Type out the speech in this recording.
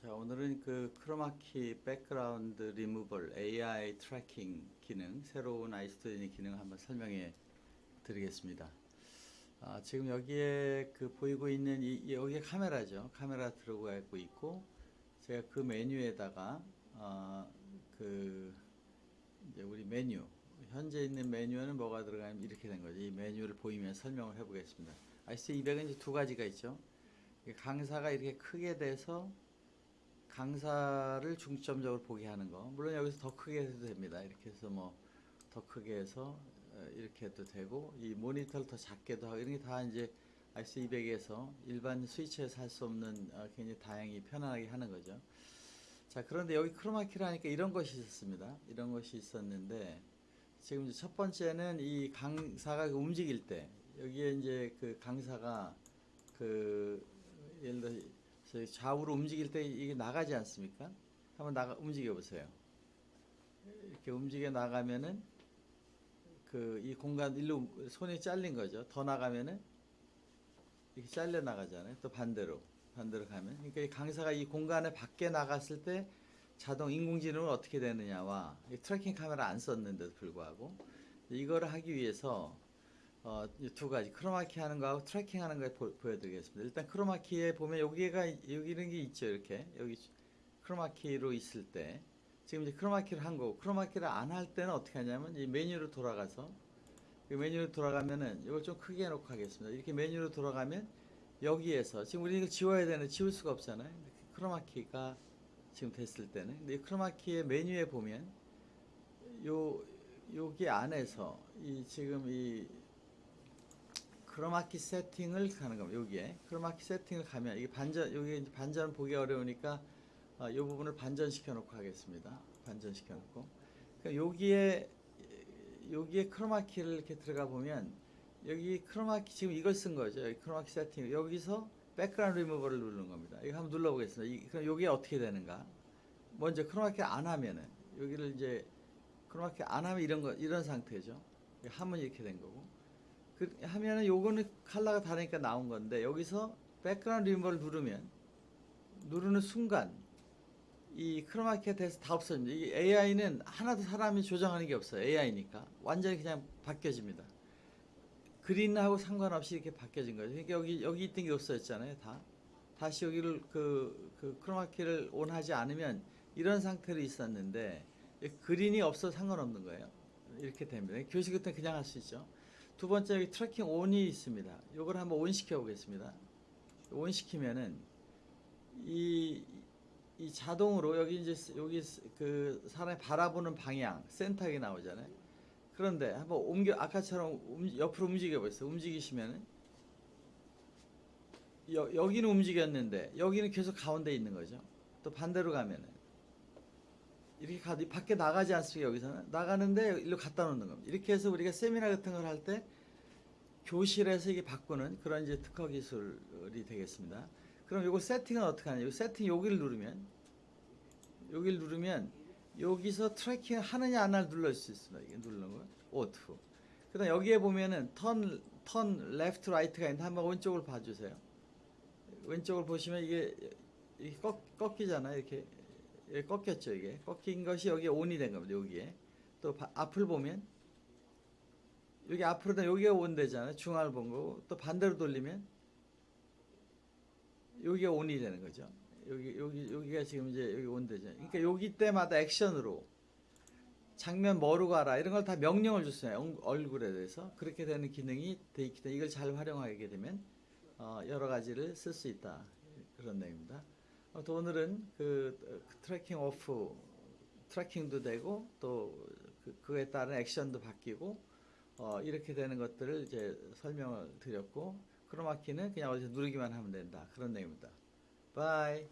자, 오늘은 그 크로마키 백그라운드 리무벌 AI 트래킹 기능, 새로운 아이스토리니 기능을 한번 설명해 드리겠습니다. 아, 지금 여기에 그 보이고 있는 이, 이 여기에 카메라죠. 카메라 들어가 있고 제가 그 메뉴에다가, 아, 그, 이제 우리 메뉴, 현재 있는 메뉴에는 뭐가 들어가면 이렇게 된 거죠. 이 메뉴를 보이면 설명을 해 보겠습니다. 아이스 200은 이제 두 가지가 있죠. 강사가 이렇게 크게 돼서 강사를 중점적으로 보게 하는 거. 물론 여기서 더 크게 해도 됩니다. 이렇게 해서 뭐 더 크게 해서 어, 이렇게 해도 되고 이 모니터를 더 작게도 하고 이런 게 다 이제 RC200에서 일반 스위치에서 할 수 없는 어, 굉장히 다양히 편안하게 하는 거죠. 자, 그런데 여기 크로마키를 하니까 이런 것이 있었습니다. 이런 것이 있었는데 지금 이제 첫 번째는 이 강사가 움직일 때 여기에 이제 그 강사가 그 예를 들어 서 좌우로 움직일 때 이게 나가지 않습니까? 한번 나가 움직여 보세요. 이렇게 움직여 나가면은 그 이 공간 일로 손이 잘린 거죠. 더 나가면은 이렇게 잘려 나가잖아요. 또 반대로 반대로 가면 그러니까 이 강사가 이 공간에 밖에 나갔을 때 자동 인공지능은 어떻게 되느냐와 이 tracking 카메라 안 썼는데도 불구하고 이거를 하기 위해서 어, 이두 가지 크로마키 하는 거하고 tracking 하는 걸 보, 보여드리겠습니다. 일단 크로마키에 보면 여기가 여기 이런 게 있죠. 이렇게 여기 크로마키로 있을 때 지금 이제 크로마키를 한 거고 크로마키를 안 할 때는 어떻게 하냐면 이 메뉴로 돌아가서 그 메뉴로 돌아가면은 이걸 좀 크게 해놓고 하겠습니다. 이렇게 메뉴로 돌아가면 여기에서 지금 우리 이거 지워야 되는데 지울 수가 없잖아요. 크로마키가 지금 됐을 때는 근데 이 크로마키의 메뉴에 보면 요 여기 안에서 이 지금 이 크로마키 세팅을 가는 겁니다. 여기에 크로마키 세팅을 가면 이게 반전 여기 이제 반전 보기 어려우니까 어, 이 부분을 반전시켜 놓고 하겠습니다. 반전시켜 놓고 그러니까 여기에 여기에 크로마키를 이렇게 들어가 보면 여기 크로마키 지금 이걸 쓴 거죠. 여기 크로마키 세팅 여기서 백그라운드 리무버를 누르는 겁니다. 이거 한번 눌러 보겠습니다. 이, 그럼 여기에 어떻게 되는가? 먼저 크로마키 안 하면은 여기를 이제 크로마키 안 하면 이런 거 이런 상태죠. 하면 이렇게 된 거고. 그 하면은 요거는 컬러가 다르니까 나온 건데 여기서 백그라운드 리무버를 누르면 누르는 순간 이 크로마키가 돼서 다 없어집니다. 이 AI는 하나도 사람이 조정하는 게 없어요. AI니까 완전히 그냥 바뀌어집니다. green하고 상관없이 이렇게 바뀌어진 거죠. 그러니까 여기 여기 있던 게 없어졌잖아요. 다 다시 여기를 그, 그 크로마키를 on하지 않으면 이런 상태로 있었는데 이 green이 없어 상관없는 거예요. 이렇게 됩니다. 교실 같은 그냥 할 수 있죠. 두 번째 여기 tracking on이 있습니다. 요걸 한번 on 시켜 보겠습니다. on 시키면은 이, 이 자동으로 여기 이제 여기 그 사람이 바라보는 방향 센터에 나오잖아요. 그런데 한번 옮겨 아까처럼 움- 옆으로 움직여 보세요. 움직이시면은 여, 여기는 움직였는데 여기는 계속 가운데 있는 거죠. 또 반대로 가면은 이렇게 가 밖에 나가지 않습니까 여기서는 나가는데 일로 갖다 놓는 겁니다. 이렇게 해서 우리가 세미나 같은 걸 할 때 교실에서 이게 바꾸는 그런 이제 특허 기술이 되겠습니다. 그럼 이거 세팅은 어떻게 하냐? 이 세팅 여기를 누르면 여기를 누르면 여기서 tracking 하느냐 안 하느냐 눌러 수 있습니다. 이게 누르는 거. auto. 그 다음 여기에 보면은 turn, turn left right가 있는데 한번 왼쪽을 봐주세요. 왼쪽을 보시면 이게 이게 꺾, 꺾이잖아요. 이렇게 이게 꺾였죠. 이게 꺾인 것이 여기에 on이 된 겁니다. 여기에 또 바- 앞을 보면 여기 앞으로 다 여기가 on 되잖아요. 중앙을 본 거고 또 반대로 돌리면 여기가 on이 되는 거죠. 여기 여기 여기가 지금 이제 여기 on 되죠. 그러니까 여기 때마다 액션으로 장면 뭐로 가라 이런 걸 다 명령을 줬어요. 얼- 얼굴에 대해서 그렇게 되는 기능이 돼 있기 때문에 이걸 잘 활용하게 되면 어, 여러 가지를 쓸 수 있다 그런 내용입니다. 어, 또 오늘은 그 어, tracking off tracking도 되고 또 그, 그에 따른 액션도 바뀌고 어, 이렇게 되는 것들을 이제 설명을 드렸고 크로마키는 그냥 어디서 누르기만 하면 된다 그런 내용입니다. 바이.